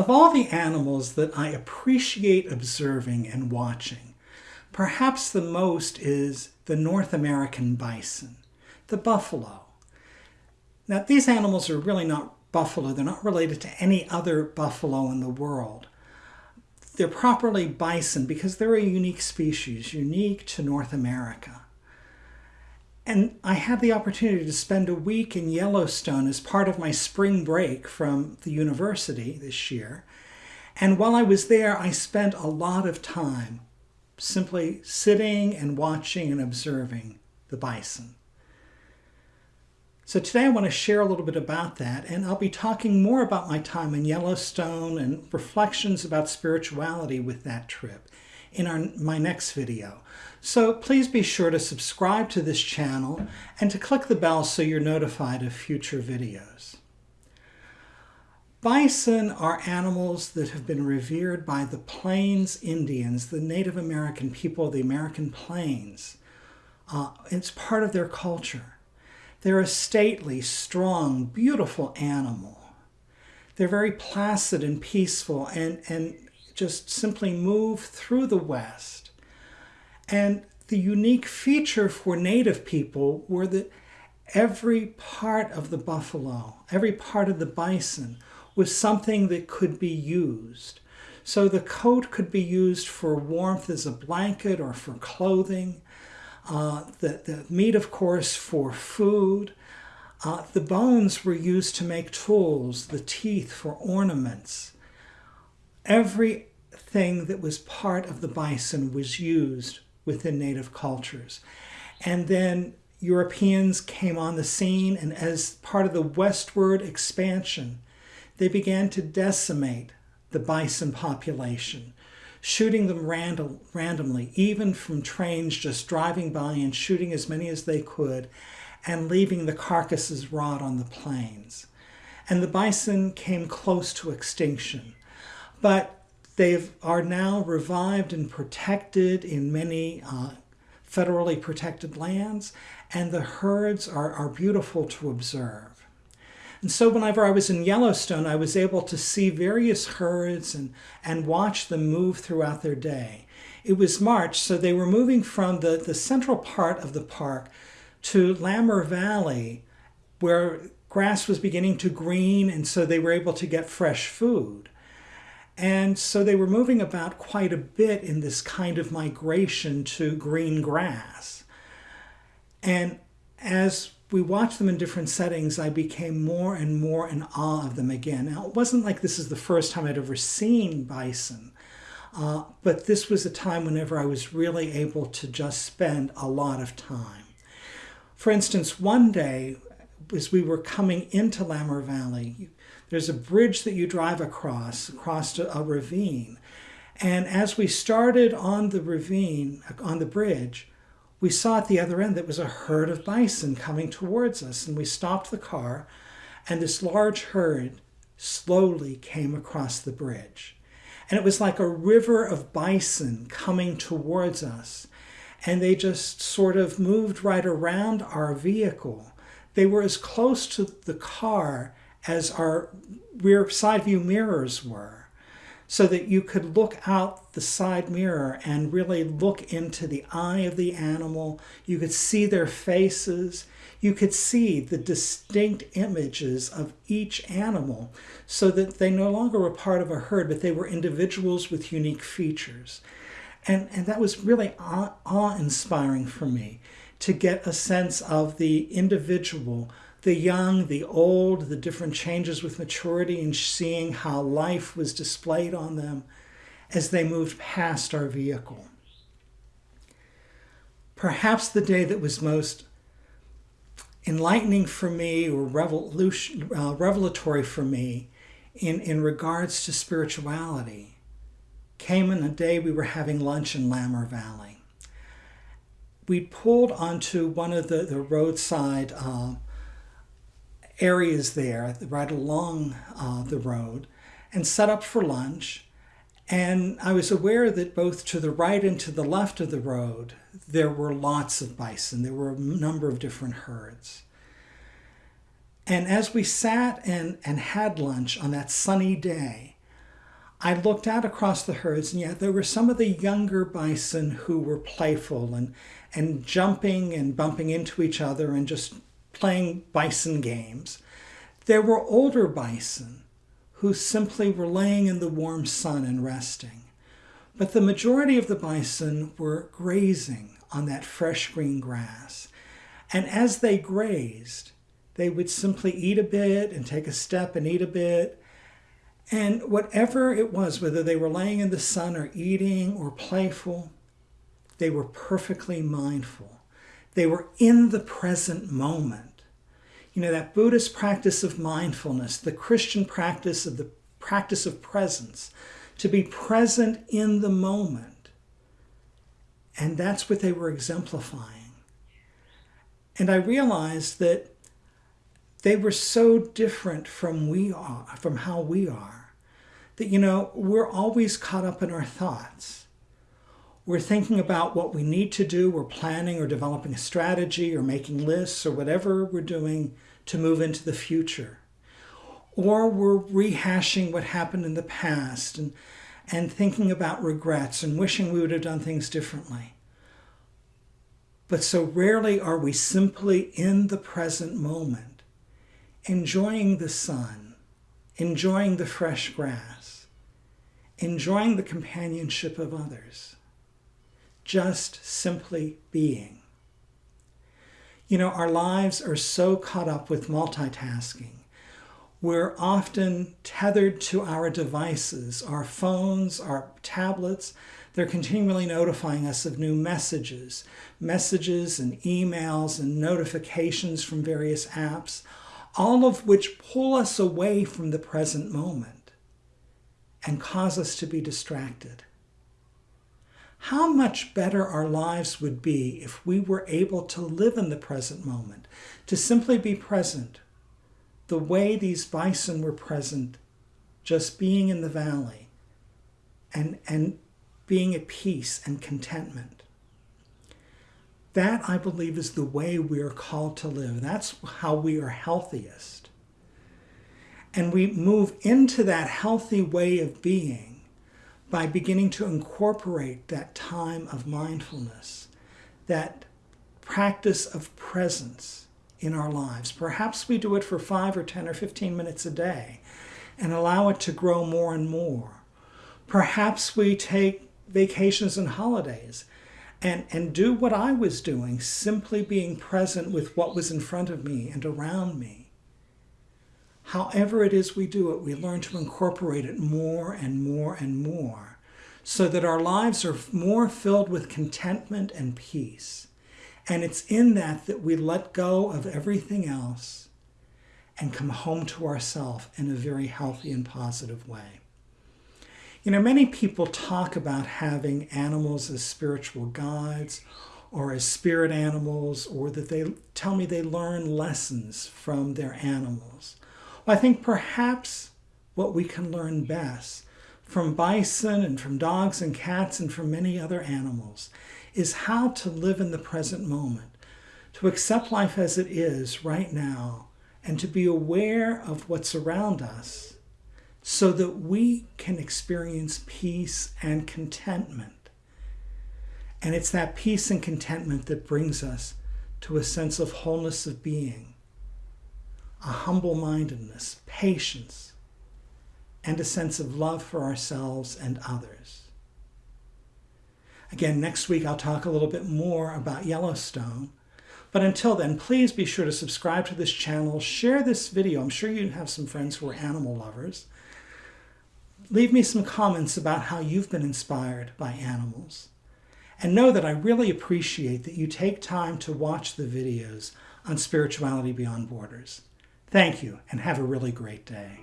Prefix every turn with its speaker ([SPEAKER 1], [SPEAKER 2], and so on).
[SPEAKER 1] Of all the animals that I appreciate observing and watching, perhaps the most is the North American bison, the buffalo. Now, these animals are really not buffalo. They're not related to any other buffalo in the world. They're properly bison because they're a unique species, unique to North America. And I had the opportunity to spend a week in Yellowstone as part of my spring break from the university this year. And while I was there, I spent a lot of time simply sitting and watching and observing the bison. So today I want to share a little bit about that, and I'll be talking more about my time in Yellowstone and reflections about spirituality with that trip in our, my next video. So please be sure to subscribe to this channel and to click the bell so you're notified of future videos. Bison are animals that have been revered by the Plains Indians, the Native American people of the American Plains. Uh, it's part of their culture. They're a stately, strong, beautiful animal. They're very placid and peaceful and, and just simply move through the West. And the unique feature for Native people were that every part of the buffalo, every part of the bison was something that could be used. So the coat could be used for warmth as a blanket or for clothing. Uh, the, the meat, of course, for food. Uh, the bones were used to make tools, the teeth for ornaments. Everything that was part of the bison was used within native cultures. And then Europeans came on the scene, and as part of the westward expansion, they began to decimate the bison population shooting them random, randomly, even from trains just driving by and shooting as many as they could and leaving the carcasses rot on the plains. And the bison came close to extinction. But they are now revived and protected in many uh, federally protected lands, and the herds are, are beautiful to observe. And so whenever I was in Yellowstone, I was able to see various herds and, and watch them move throughout their day. It was March, so they were moving from the, the central part of the park to Lamar Valley, where grass was beginning to green, and so they were able to get fresh food. And so they were moving about quite a bit in this kind of migration to green grass. And as we watched them in different settings, I became more and more in awe of them again. Now, it wasn't like this is the first time I'd ever seen bison, uh, but this was a time whenever I was really able to just spend a lot of time. For instance, one day, as we were coming into Lamar Valley, there's a bridge that you drive across, across a ravine. And as we started on the ravine, on the bridge, we saw at the other end that was a herd of bison coming towards us. And we stopped the car, and this large herd slowly came across the bridge. And it was like a river of bison coming towards us. And they just sort of moved right around our vehicle. They were as close to the car as our rear side view mirrors were so that you could look out the side mirror and really look into the eye of the animal. You could see their faces. You could see the distinct images of each animal so that they no longer were part of a herd, but they were individuals with unique features. And, and that was really awe-inspiring for me to get a sense of the individual the young, the old, the different changes with maturity, and seeing how life was displayed on them as they moved past our vehicle. Perhaps the day that was most enlightening for me or revolution, uh, revelatory for me in, in regards to spirituality came in a day we were having lunch in Lamar Valley. We pulled onto one of the, the roadside uh, areas there right along uh, the road and set up for lunch. And I was aware that both to the right and to the left of the road, there were lots of bison. There were a number of different herds. And as we sat and, and had lunch on that sunny day, I looked out across the herds, and yet there were some of the younger bison who were playful and, and jumping and bumping into each other and just playing bison games. There were older bison who simply were laying in the warm sun and resting. But the majority of the bison were grazing on that fresh green grass. And as they grazed, they would simply eat a bit and take a step and eat a bit. And whatever it was, whether they were laying in the sun or eating or playful, they were perfectly mindful. They were in the present moment. You know, that Buddhist practice of mindfulness, the Christian practice of the practice of presence, to be present in the moment. And that's what they were exemplifying. And I realized that they were so different from we are, from how we are, that you know, we're always caught up in our thoughts. We're thinking about what we need to do, we're planning or developing a strategy or making lists or whatever we're doing to move into the future. Or we're rehashing what happened in the past and, and thinking about regrets and wishing we would have done things differently. But so rarely are we simply in the present moment, enjoying the sun, enjoying the fresh grass, enjoying the companionship of others, just simply being. You know, our lives are so caught up with multitasking. We're often tethered to our devices, our phones, our tablets, they're continually notifying us of new messages, messages and emails and notifications from various apps, all of which pull us away from the present moment and cause us to be distracted. How much better our lives would be if we were able to live in the present moment, to simply be present, the way these bison were present, just being in the valley and, and being at peace and contentment. That, I believe, is the way we are called to live. That's how we are healthiest. And we move into that healthy way of being by beginning to incorporate that time of mindfulness, that practice of presence in our lives. Perhaps we do it for five or 10 or 15 minutes a day and allow it to grow more and more. Perhaps we take vacations and holidays and, and do what I was doing, simply being present with what was in front of me and around me. However, it is we do it, we learn to incorporate it more and more and more so that our lives are more filled with contentment and peace. And it's in that that we let go of everything else and come home to ourselves in a very healthy and positive way. You know, many people talk about having animals as spiritual guides or as spirit animals, or that they tell me they learn lessons from their animals. I think perhaps what we can learn best from bison and from dogs and cats and from many other animals is how to live in the present moment, to accept life as it is right now, and to be aware of what's around us so that we can experience peace and contentment. And it's that peace and contentment that brings us to a sense of wholeness of being, a humble mindedness, patience, and a sense of love for ourselves and others. Again, next week I'll talk a little bit more about Yellowstone. But until then, please be sure to subscribe to this channel, share this video. I'm sure you have some friends who are animal lovers. Leave me some comments about how you've been inspired by animals. And know that I really appreciate that you take time to watch the videos on Spirituality Beyond Borders. Thank you and have a really great day.